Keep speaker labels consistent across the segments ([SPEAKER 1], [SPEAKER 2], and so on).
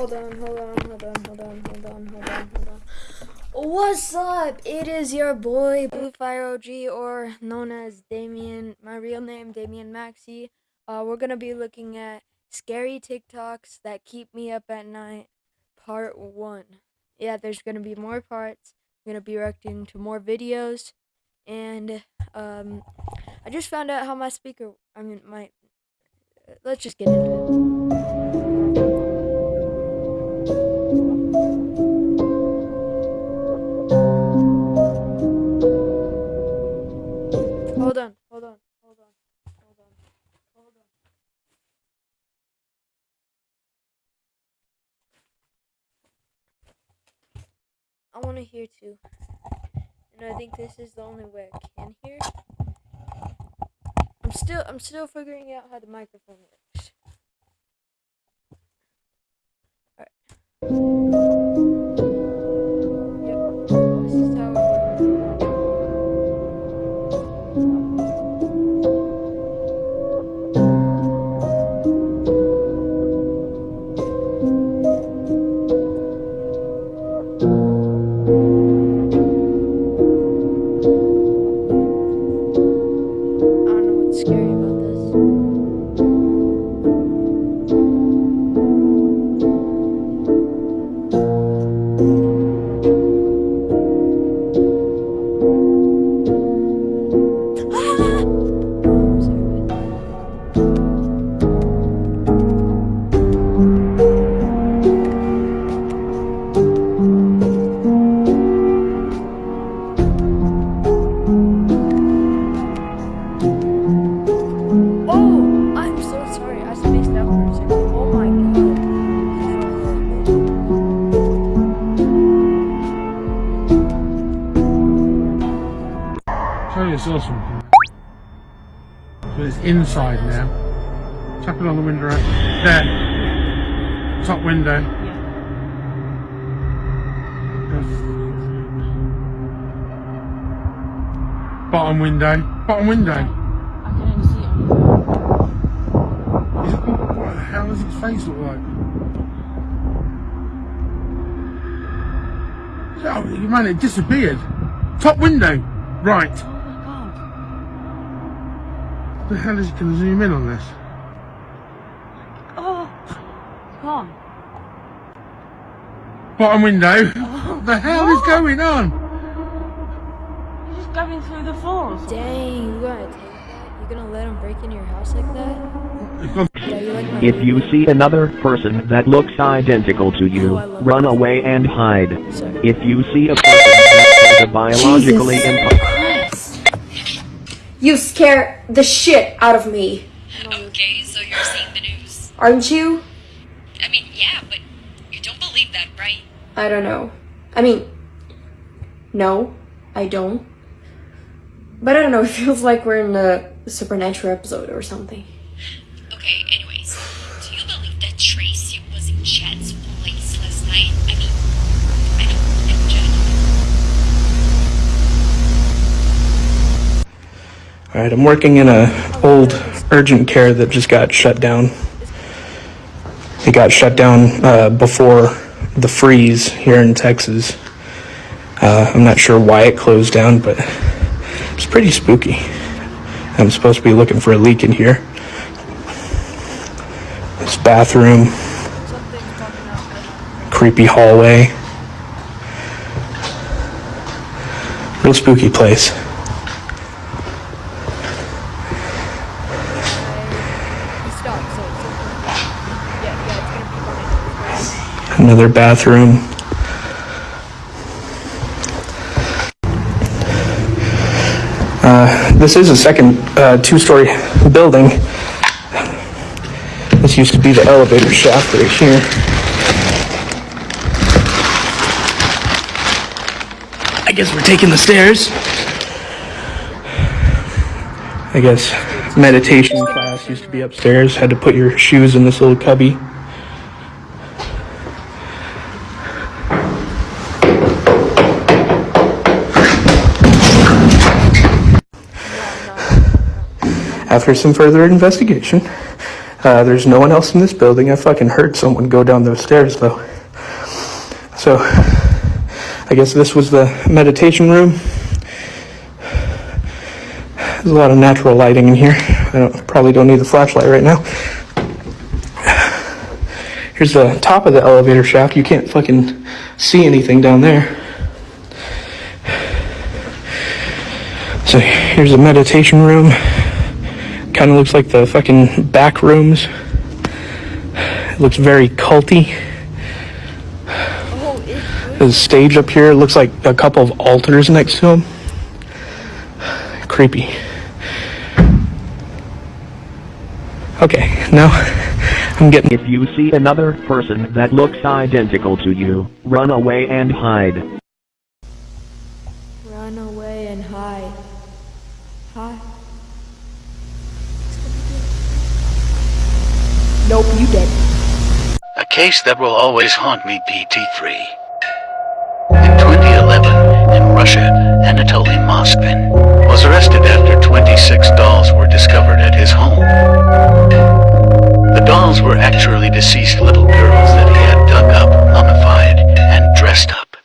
[SPEAKER 1] hold on, hold on, hold on, hold on, hold on, hold on, hold on. What's up? It is your boy Blue Fire OG, or known as Damien. My real name, Damien Maxi. Uh, we're gonna be looking at scary TikToks that keep me up at night, part one. Yeah, there's gonna be more parts. I'm gonna be reacting to more videos, and um, I just found out how my speaker. I mean, my. Let's just get into it. And I think this is the only way I can hear. I'm still I'm still figuring out how the microphone works. Alright.
[SPEAKER 2] Yourself something. So it's inside now. Tap it on the window. right There. Top window. Bottom window. Bottom window.
[SPEAKER 3] I can only see it on
[SPEAKER 2] Is What the hell does its face look like? Oh, man, it disappeared. Top window. Right.
[SPEAKER 3] Oh my god.
[SPEAKER 2] The hell is it going to zoom in on this?
[SPEAKER 3] Oh. Come on.
[SPEAKER 2] Bottom window. What the hell is going on?
[SPEAKER 3] You're just going through the floor.
[SPEAKER 1] Dang, you gonna take that? You gonna let him break into your house like that?
[SPEAKER 2] It's
[SPEAKER 1] Yeah, you like
[SPEAKER 4] If you see another person that looks identical to you, oh, run away and hide.
[SPEAKER 1] Sorry.
[SPEAKER 4] If you see a person that has a biologically impo-
[SPEAKER 5] You scare the shit out of me,
[SPEAKER 6] Okay, so you're seeing the news.
[SPEAKER 5] aren't you?
[SPEAKER 6] I mean, yeah, but you don't believe that, right?
[SPEAKER 5] I don't know. I mean, no, I don't. But I don't know, it feels like we're in a supernatural episode or something.
[SPEAKER 6] Okay,
[SPEAKER 7] All right, I'm working in a old urgent care that just got shut down. It got shut down uh, before the freeze here in Texas. Uh, I'm not sure why it closed down, but it's pretty spooky. I'm supposed to be looking for a leak in here. This bathroom, creepy hallway. Real spooky place. Another bathroom. Uh, this is a second uh, two-story building. This used to be the elevator shaft right here. I guess we're taking the stairs. I guess meditation class used to be upstairs. Had to put your shoes in this little cubby. After some further investigation, Uh, there's no one else in this building. I fucking heard someone go down those stairs though. So, I guess this was the meditation room. There's a lot of natural lighting in here. I don't, probably don't need the flashlight right now. Here's the top of the elevator shaft. You can't fucking see anything down there. So here's the meditation room. Kind of looks like the fucking back rooms. It looks very culty. There's a stage up here. Looks like a couple of altars next to him. Creepy. Okay, now I'm getting.
[SPEAKER 4] If you see another person that looks identical to you, run away and hide.
[SPEAKER 1] Run away and hide. Hide.
[SPEAKER 5] Nope, you dead.
[SPEAKER 8] A case that will always haunt me, PT3. In 2011, in Russia, Anatoly Moskvin was arrested after 26 dolls were discovered at his home. The dolls were actually deceased little girls that he had dug up, mummified, and dressed up.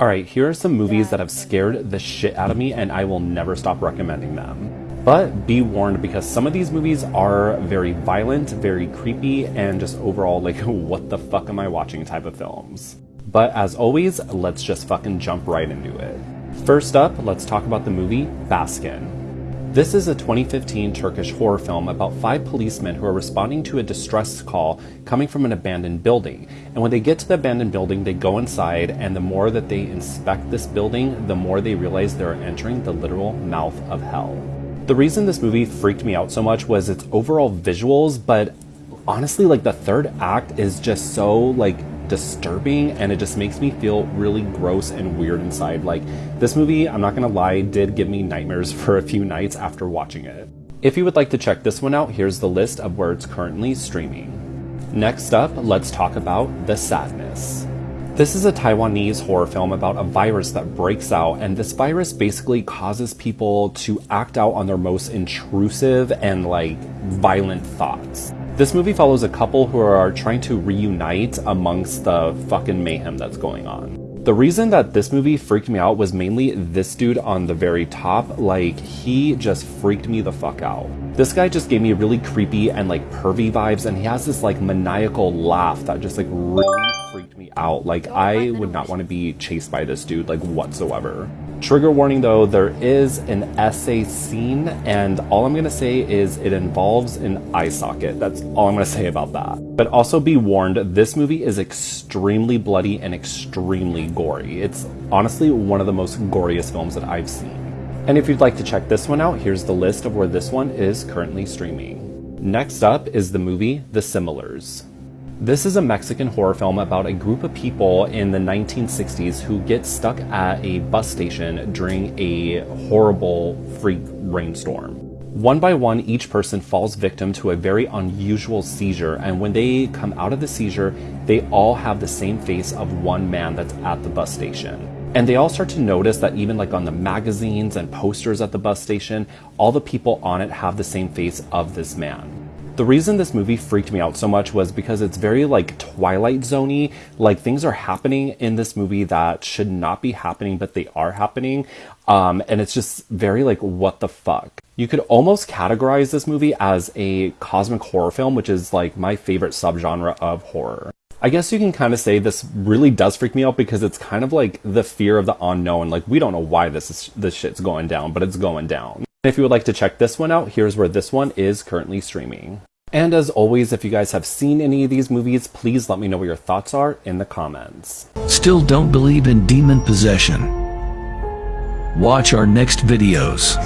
[SPEAKER 9] Alright, here are some movies that have scared the shit out of me and I will never stop recommending them. But be warned because some of these movies are very violent, very creepy, and just overall like, what the fuck am I watching type of films. But as always, let's just fucking jump right into it. First up, let's talk about the movie Baskin. This is a 2015 Turkish horror film about five policemen who are responding to a distress call coming from an abandoned building. And when they get to the abandoned building, they go inside, and the more that they inspect this building, the more they realize they're entering the literal mouth of hell. The reason this movie freaked me out so much was its overall visuals, but honestly, like the third act is just so like disturbing and it just makes me feel really gross and weird inside. Like this movie, I'm not gonna lie, did give me nightmares for a few nights after watching it. If you would like to check this one out, here's the list of where it's currently streaming. Next up, let's talk about The Sadness. This is a Taiwanese horror film about a virus that breaks out, and this virus basically causes people to act out on their most intrusive and like violent thoughts. This movie follows a couple who are trying to reunite amongst the fucking mayhem that's going on. The reason that this movie freaked me out was mainly this dude on the very top. Like, he just freaked me the fuck out. This guy just gave me really creepy and like pervy vibes, and he has this like maniacal laugh that just like really out. Like, I would not want to be chased by this dude, like, whatsoever. Trigger warning though, there is an SA scene, and all I'm gonna say is it involves an eye socket. That's all I'm gonna say about that. But also be warned, this movie is extremely bloody and extremely gory. It's honestly one of the most goriest films that I've seen. And if you'd like to check this one out, here's the list of where this one is currently streaming. Next up is the movie The Similars. This is a Mexican horror film about a group of people in the 1960s who get stuck at a bus station during a horrible freak rainstorm. One by one, each person falls victim to a very unusual seizure, and when they come out of the seizure, they all have the same face of one man that's at the bus station. And they all start to notice that even like on the magazines and posters at the bus station, all the people on it have the same face of this man. The reason this movie freaked me out so much was because it's very like Twilight Zoney. Like things are happening in this movie that should not be happening, but they are happening. Um, and it's just very like, what the fuck? You could almost categorize this movie as a cosmic horror film, which is like my favorite subgenre of horror. I guess you can kind of say this really does freak me out because it's kind of like the fear of the unknown. Like we don't know why this is, this shit's going down, but it's going down. If you would like to check this one out, here's where this one is currently streaming. And as always, if you guys have seen any of these movies, please let me know what your thoughts are in the comments.
[SPEAKER 10] Still don't believe in demon possession? Watch our next videos.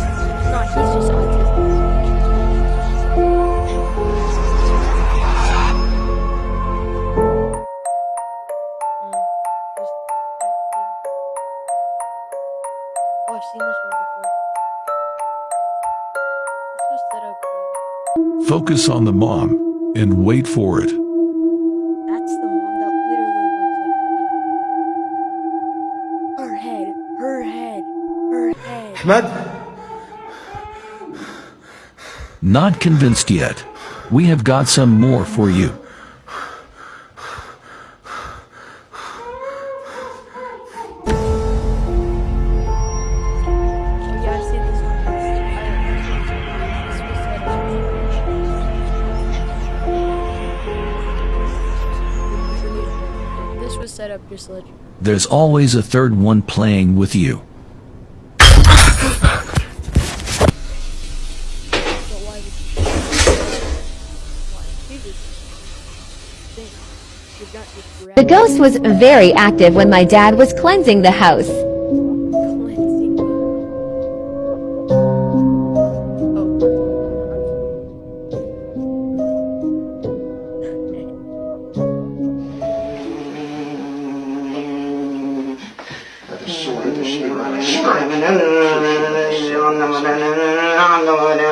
[SPEAKER 10] Focus on the mom and wait for it.
[SPEAKER 1] That's the mom that literally looks like the Her head, her head, her head.
[SPEAKER 10] Not convinced yet. We have got some more for you. There's always a third one playing with you.
[SPEAKER 11] The ghost was very active when my dad was cleansing the house.
[SPEAKER 12] You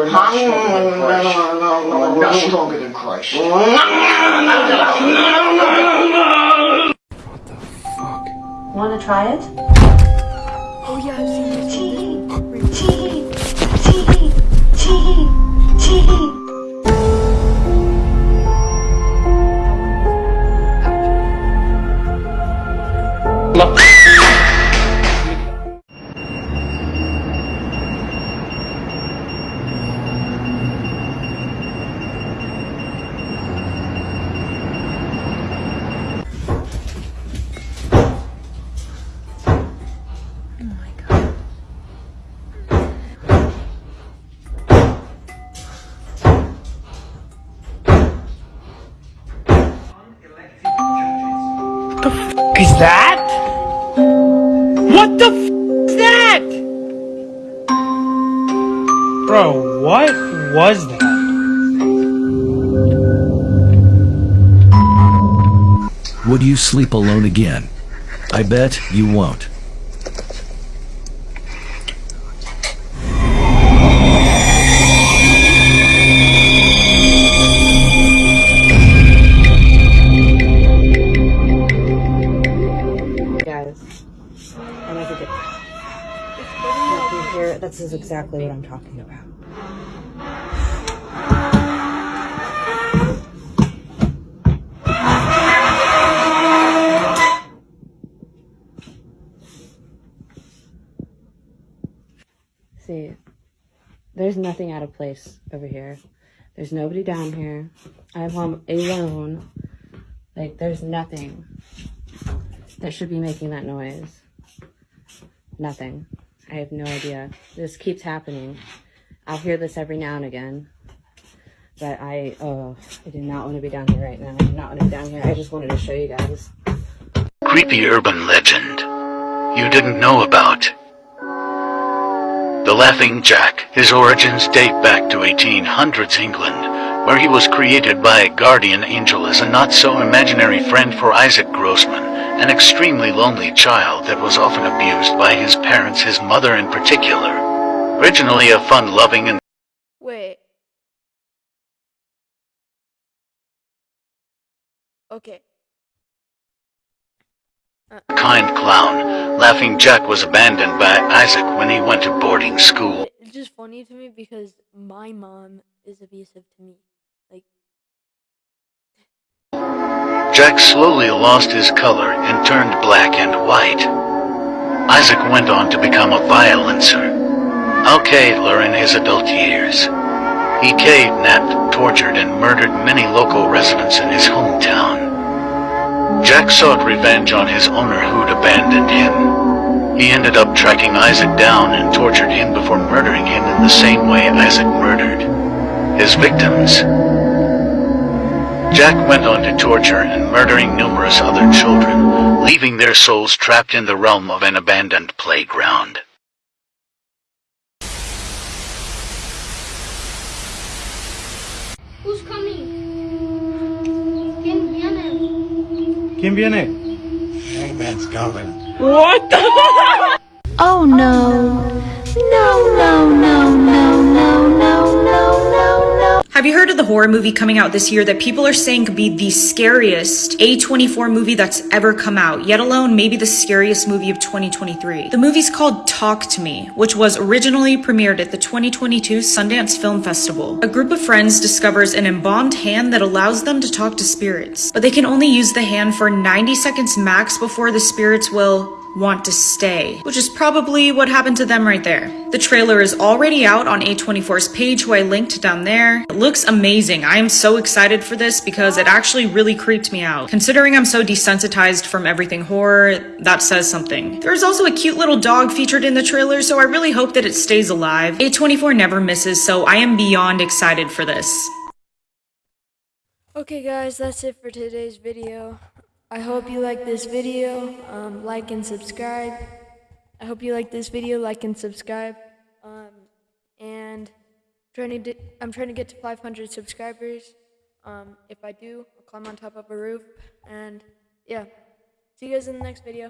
[SPEAKER 12] are not stronger than Christ. You are not stronger than Christ.
[SPEAKER 13] Want to try it?
[SPEAKER 1] Oh yeah, I've seen
[SPEAKER 2] that? What the f is that? Bro, what was that?
[SPEAKER 10] Would you sleep alone again? I bet you won't.
[SPEAKER 13] Here. This is exactly what I'm talking about. See, there's nothing out of place over here. There's nobody down here. I'm home alone. Like, there's nothing that should be making that noise. Nothing. I have no idea. This keeps happening. I'll hear this every now and again. But I, oh, I do not want to be down here right now. I do not want to be down here. I just wanted to show you guys.
[SPEAKER 8] Creepy urban legend you didn't know about. The Laughing Jack. His origins date back to 1800s England, where he was created by a guardian angel as a not-so-imaginary friend for Isaac Grossman, an extremely lonely child that was often abused by his parents, his mother in particular. Originally a fun-loving and
[SPEAKER 1] Wait. Okay. Uh.
[SPEAKER 8] kind clown, Laughing Jack was abandoned by Isaac when he went to boarding school.
[SPEAKER 1] It's just funny to me because my mom is abusive to me.
[SPEAKER 8] Jack slowly lost his color and turned black and white. Isaac went on to become a violencer. Al Alcatler in his adult years. He kidnapped, tortured, and murdered many local residents in his hometown. Jack sought revenge on his owner who'd abandoned him. He ended up tracking Isaac down and tortured him before murdering him in the same way Isaac murdered his victims. Jack went on to torture and murdering numerous other children, leaving their souls trapped in the realm of an abandoned playground.
[SPEAKER 14] Who's coming? Kim viene?
[SPEAKER 2] Hangman's coming.
[SPEAKER 3] What the?
[SPEAKER 11] oh no. No, no, no, no.
[SPEAKER 14] Have you heard of the horror movie coming out this year that people are saying could be the scariest A24 movie that's ever come out, yet alone maybe the scariest movie of 2023? The movie's called Talk to Me, which was originally premiered at the 2022 Sundance Film Festival. A group of friends discovers an embalmed hand that allows them to talk to spirits, but they can only use the hand for 90 seconds max before the spirits will want to stay, which is probably what happened to them right there. The trailer is already out on A24's page, who I linked down there. It looks amazing. I am so excited for this because it actually really creeped me out. Considering I'm so desensitized from everything horror, that says something. There's also a cute little dog featured in the trailer, so I really hope that it stays alive. A24 never misses, so I am beyond excited for this.
[SPEAKER 1] Okay guys, that's it for today's video. I hope you like this video. Um, like and subscribe. I hope you like this video. Like and subscribe. Um, and trying to I'm trying to get to 500 subscribers. Um, if I do, I'll climb on top of a roof. And yeah, see you guys in the next video.